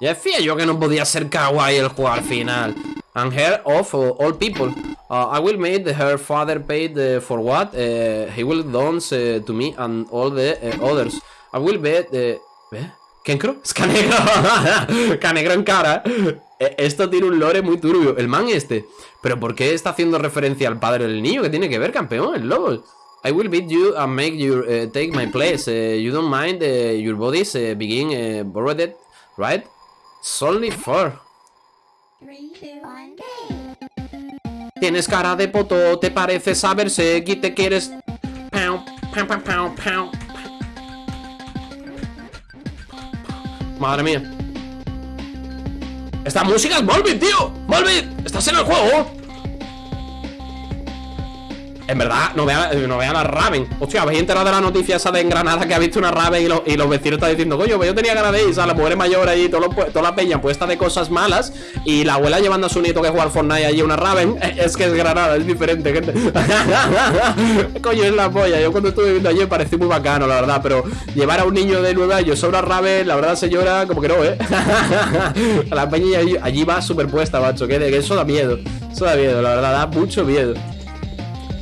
Ya decía yo que no podía ser kawaii el juego al final. And her of uh, all people. Uh, I will make her father uh, for what uh, he will dance uh, to me and all the uh, others. I will bet... ¿Eh? ¿Kenkro? Es Canegro. Canegro [laughs] en cara. E, esto tiene un lore muy turbio. El man este. ¿Pero por qué está haciendo referencia al padre del niño? ¿Qué tiene que ver, campeón? El lobo. I will beat you and make you uh, take my place. Uh, you don't mind uh, your bodies uh, begin uh, borrowed, right? Only four. Tienes cara de poto, te parece saberse que te quieres... Pow, pow, pow, pow, pow. Madre mía. Esta música es Volbeat, tío. Volbeat, estás en el juego. En verdad, no vea, no vea la Raven. Hostia, ¿habéis enterado de la noticia esa de en Granada que ha visto una Raven y, los vecinos están diciendo, coño, pues yo tenía ganas de ir, ¿sabes? La mujer mayor allí, todo toda la peña puesta de cosas malas y la abuela llevando a su nieto que juega al Fortnite allí una Raven. [laughs] Es que es Granada, es diferente, gente. [laughs] coño, es la polla. Yo cuando estuve viviendo allí me pareció muy bacano, la verdad, pero llevar a un niño de nueve años a una Raven, la verdad, señora, como que no, ¿eh? [laughs] la peña allí, va superpuesta, macho, que, que eso da miedo. Eso da miedo, la verdad, da mucho miedo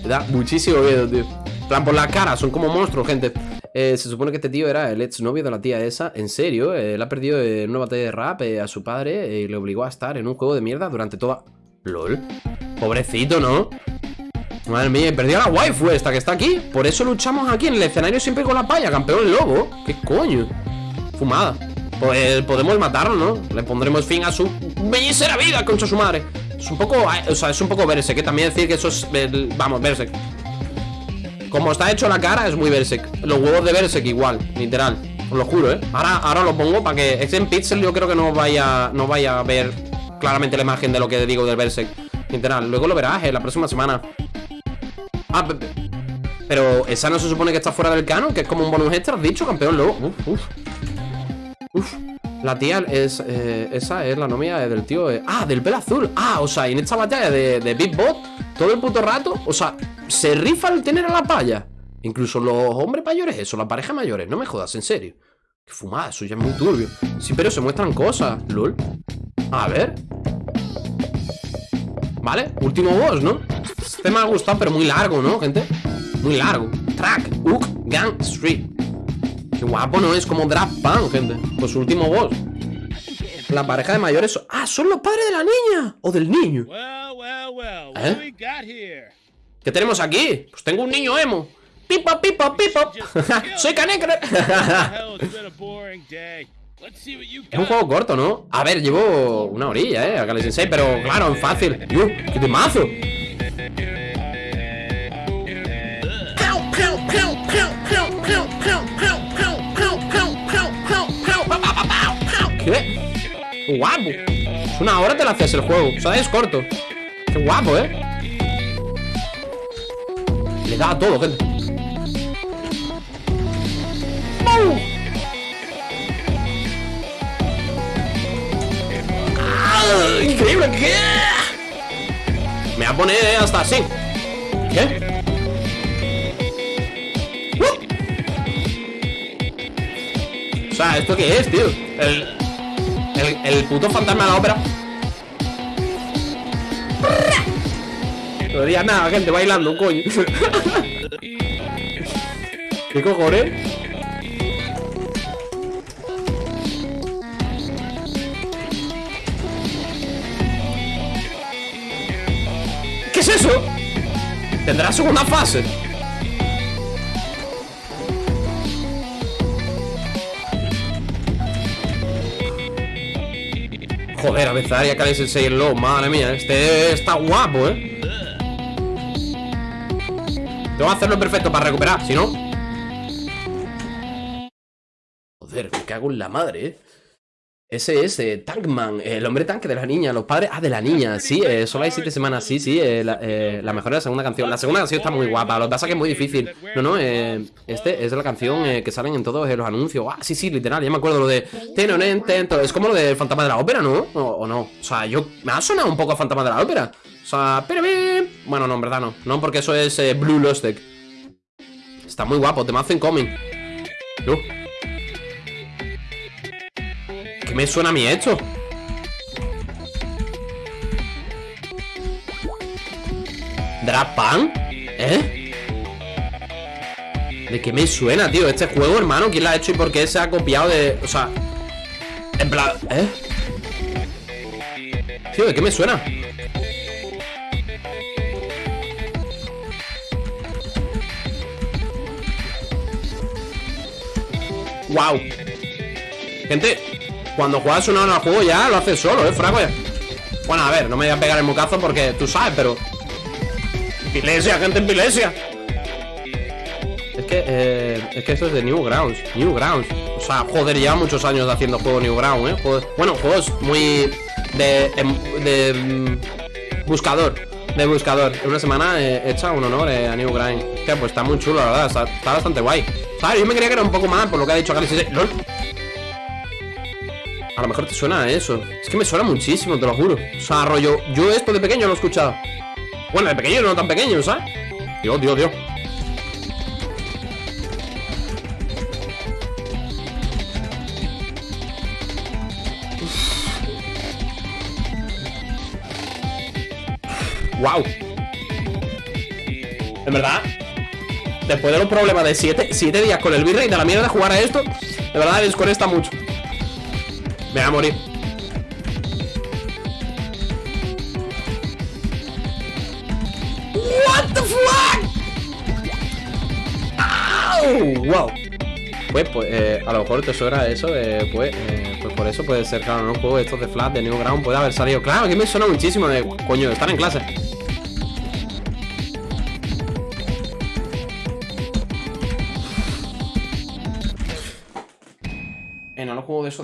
da muchísimo miedo, tío. plan, por la cara, son como monstruos, gente. Eh, se supone que este tío era el ex novio de la tía esa. En serio, eh, él ha perdido en una batalla de rap eh, a su padre y le obligó a estar en un juego de mierda durante toda. LOL. Pobrecito, ¿no? Madre mía, perdió la waifu esta que está aquí. Por eso luchamos aquí en el escenario siempre con la paya, campeón lobo. ¿Qué coño? Fumada. Pues podemos matarlo, ¿no? Le pondremos fin a su bellísima vida, concha su madre. Es un poco, o sea, es un poco verse, que también decir que eso es, vamos, verse. Como está hecho la cara, es muy Berserk. Los huevos de Berserk igual, literal. Os lo juro, ¿eh? Ahora, ahora lo pongo para que... Es en pixel, yo creo que no vaya, no vaya a ver claramente la imagen de lo que digo del Berserk. Literal. Luego lo verás, ¿eh? La próxima semana. Ah, pero esa no se supone que está fuera del canon, que es como un bonus extra, ¿has dicho, campeón? Luego, uf, uf. La tía es. Eh, esa es la novia del tío. Eh. Ah, del pelo azul. Ah, o sea, en esta batalla de, de Big Bot, todo el puto rato, o sea, se rifa el tener a la paya. Incluso los hombres mayores, eso, las parejas mayores. No me jodas, en serio. Qué fumada, eso ya es muy turbio. Sí, pero se muestran cosas, lol. A ver. Vale, último boss, ¿no? Este me ha gustado, pero muy largo, ¿no, gente? Muy largo. Track, Hook, Gang, Street. Qué guapo, ¿no? Es como Draft Pan, gente. Pues su último boss. La pareja de mayores. Ah, son los padres de la niña. O del niño. ¿Eh? ¿Qué tenemos aquí? Pues tengo un niño emo. Pipo, pipo, pipo. [laughs] Soy canecre. es un juego corto, ¿no? A ver, llevo una orilla, ¿eh? Sensei, pero claro, es fácil. ¡Yo! ¡Qué temazo! ¿Qué? Guapo. Una hora te la haces el juego. O sea, es corto. Qué guapo, ¿eh? Le da todo, gente. ¡Ah! ¡Increíble! ¿Qué? Me va a poner hasta así. ¿Qué? O sea, ¿esto qué es, tío? El, el, puto fantasma de la ópera. No diría nada, gente, bailando, coño. [laughs] ¿Qué cojones? ¿Qué es eso? ¿Tendrá segunda fase? Joder, a haría Kali Sensei el low, madre mía, este está guapo, eh. Tengo que hacerlo perfecto para recuperar, si no. Joder, me cago en la madre, eh. Ese es Tankman, el hombre tanque de la niña, los padres. Ah, de la niña, sí, eh, solo hay siete semanas, sí, sí. eh, la, eh, la mejor es la segunda canción. La segunda canción está muy guapa, lo que pasa que es muy difícil. No, no, eh, este es la canción que salen en todos los anuncios. Ah, sí, sí, literal, ya me acuerdo lo de. Tenonen, tento. Es como lo del fantasma de la ópera, ¿no? O, no. O sea, yo. Me ha sonado un poco a fantasma de la ópera. O sea, pero. Bueno, no, en verdad no. No, porque eso es Blue Lost Deck. Está muy guapo, te me hacen coming. Yo. Me suena a mí esto? ¿Eh? ¿De qué me suena, tío? Este juego, hermano, ¿quién lo ha hecho y por qué se ha copiado de...? O sea... En plan... ¿Eh? Tío, ¿de qué me suena? ¡Wow! Gente, cuando juegas una hora al juego ya lo haces solo, ¿eh, Frago? Bueno, a ver, no me voy a pegar el mocazo porque tú sabes, pero... Pilesia, gente en Pilesia. Es que, eh, es que esto es de Newgrounds. Newgrounds. O sea, joder, lleva muchos años haciendo juego Newgrounds, ¿eh? Joder. Bueno, juegos muy... De... em, de mm, buscador. De buscador. Una semana he hecho un honor eh, a Newgrounds. Que pues está muy chulo, la verdad. Está, bastante guay. ¿Sabes? Yo me creía que era un poco más por lo que ha dicho Galaxy 6. ¡Lol! A lo mejor te suena a eso. Es que me suena muchísimo, te lo juro. O sea, rollo, yo esto de pequeño lo he escuchado. Bueno, de pequeño no tan pequeño, ¿sabes? Dios, Dios, Dios. Wow. En verdad, después de los problemas de 7 siete días con el virrey de la mierda de jugar a esto, de verdad desconecta mucho. Me voy a morir. What the fuck? Au, wow. Pues, pues eh, a lo mejor te suena eso de, pues, eh, pues por eso puede ser, claro, no juego estos de Flash de Newground puede haber salido. Claro, que me suena muchísimo de, coño, estar en clase.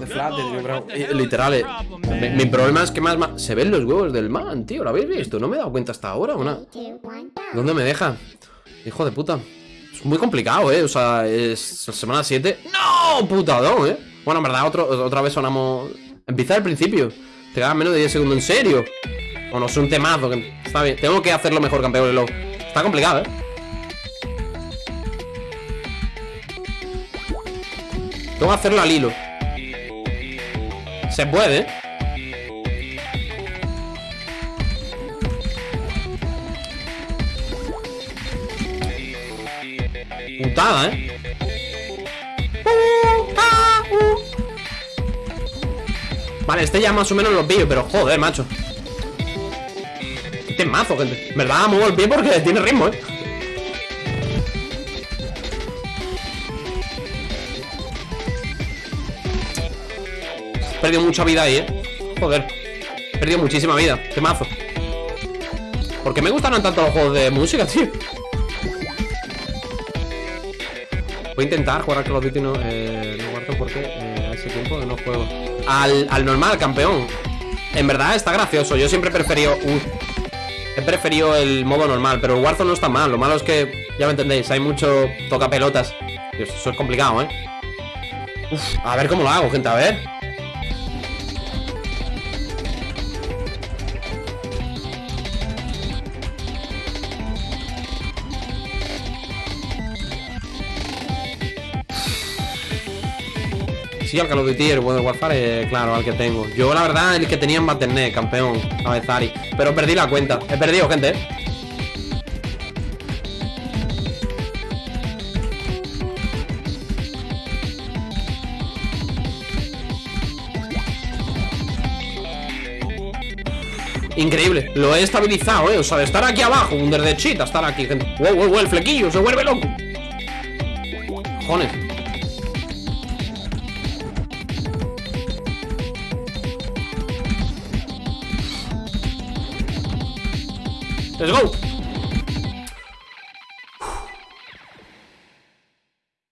De de flat, yo creo, eh, literal, eh, mi, mi problema es que más, más se ven los huevos del man, tío, ¿lo habéis visto? No me he dado cuenta hasta ahora, ¿o no? ¿Dónde me deja? Hijo de puta. Es muy complicado, ¿eh? O sea, es semana 7. ¡No! Putadón, ¿eh? Bueno, en verdad, otro, otra vez sonamos... Empieza al principio. Te quedan menos de 10 segundos, ¿en serio? Bueno, es un temazo que está bien. Tengo que hacerlo mejor, campeón de LoL. Está complicado, ¿eh? Tengo que hacerlo al hilo. Se puede. Putada, ¿eh? Vale, este ya más o menos lo pillo, pero joder, macho. Este es mazo, gente. En verdad, muevo el pie porque tiene ritmo, ¿eh? Perdido mucha vida ahí, ¿eh? Joder. He perdido muchísima vida. Qué mazo. ¿Por qué me gustan tanto los juegos de música, [laughs] tío? Voy a intentar jugar al Call of Duty no, eh, no guardo porque eh, hace tiempo no juego al, al normal, campeón En verdad está gracioso Yo siempre he preferido He preferido el modo normal Pero el Warzone no está mal Lo malo es que, ya me entendéis Hay mucho toca pelotas Eso es complicado, ¿eh? Uf, a ver cómo lo hago, gente, a ver Sí, al Call of Duty, el Modern Warfare, claro, al que tengo. Yo, la verdad, el que tenía en Battle.net, campeón A Zari. Pero perdí la cuenta. He perdido, gente, eh Increíble, lo he estabilizado, eh O sea, de estar aquí abajo, un chita Estar aquí, gente. Wow, wow, wow, el flequillo, se vuelve loco. Jones Let's go.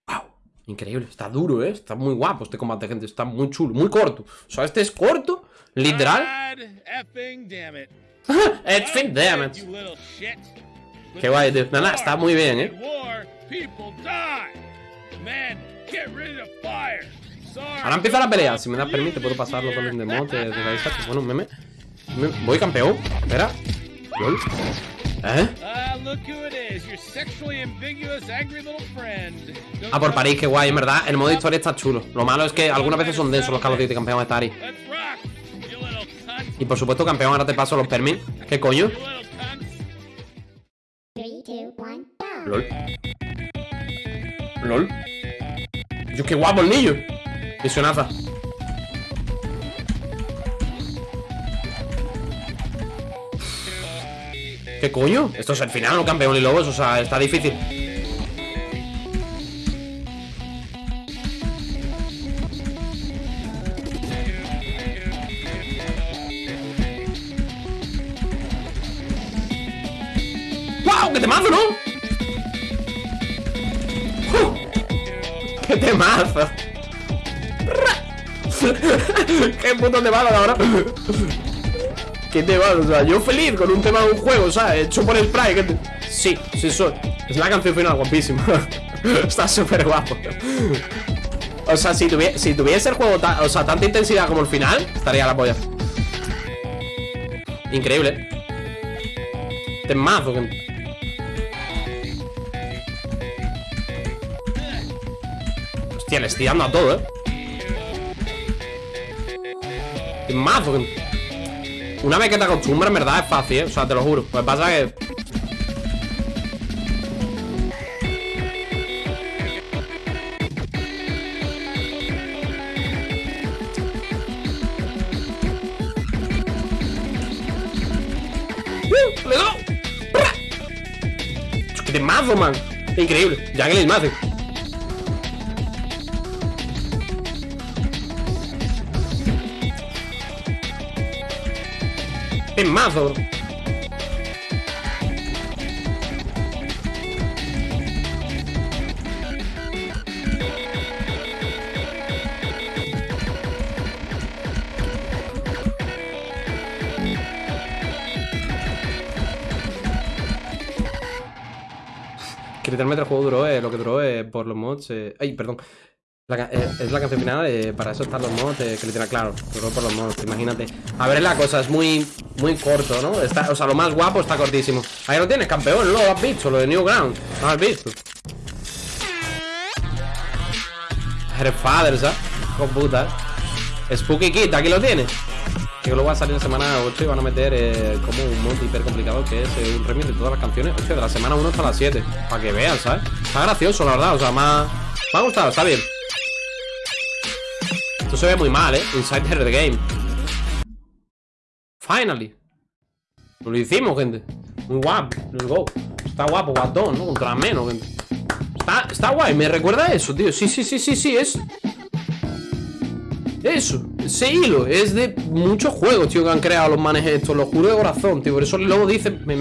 Wow. Increíble, está duro, ¿eh? Está muy guapo este combate, gente Está muy chulo, muy corto. O sea, este es corto, literal. Effing damn it. [laughs] Effing damn it. Qué guay, tío Nada, está muy bien, ¿eh? Ahora empieza la pelea Si me das permiso, puedo pasarlo con el demote de la Bueno, meme. Voy campeón Espera ¿Eh? Ah, por París, qué guay, en verdad. El modo historia está chulo. Lo malo es que algunas veces son densos los Call of Duty campeón de Atari. Y por supuesto, campeón, ahora te paso los permis. ¿Qué coño? LOL. LOL. Yo, qué guapo el niño. Visionaza. ¿Qué coño? Esto es el final, no campeón y lobos, o sea, está difícil ¡Wow! ¡Qué temazo, ¿no? ¡Qué temazo! [laughs] ¡Qué puto temazo ahora! ¿Qué te va? O sea, yo feliz con un tema de un juego, sea, hecho por el Pride. Sí, sí soy. Es la canción final, guapísima. [laughs] Está súper guapo. O sea, si, si tuviese el juego o sea, tanta intensidad como el final, estaría la polla. Increíble. Temazo. Hostia, le estoy dando a todo, eh. Temazo. Una vez que te acostumbras, en verdad es fácil, ¿eh? O sea, te lo juro. Pues pasa que... ¡Uh! ¡Le doy! ¡Qué mazo, man! Increíble. Ya que le mazo. temazo. Quitarme el juego duró eh, lo que duró eh, por los mods. Eh, ay, perdón. La eh, es la canción final, eh, para eso están los mods, eh, que literal, claro, duró por los mods, imagínate. A ver, la cosa es muy, muy corto, ¿no? Está, o sea, lo más guapo está cortísimo. Ahí lo tienes, campeón, lo has visto, lo de Newground, lo has visto. Eres father, ¿sabes? Con puta. ¿eh? Spooky Kid, aquí lo tienes. Que luego va a salir en semana 8 y van a meter como un mod hiper complicado que es un remix de todas las canciones. Hostia, de la semana 1 hasta la 7. Para que vean, ¿sabes? Está gracioso, la verdad. O sea, ha, me ha gustado, está bien. Esto se ve muy mal, ¿eh? Inside the game. Finally. Lo hicimos, gente. Muy guapo. Let's go. Está guapo, guatón, ¿no? Contra menos, gente. Está, está guay, me recuerda eso, tío. Sí, sí, sí, sí, sí, es. Eso, ese hilo es de muchos juegos, tío, que han creado los manes estos, lo juro de corazón, tío. Por eso luego dice, me,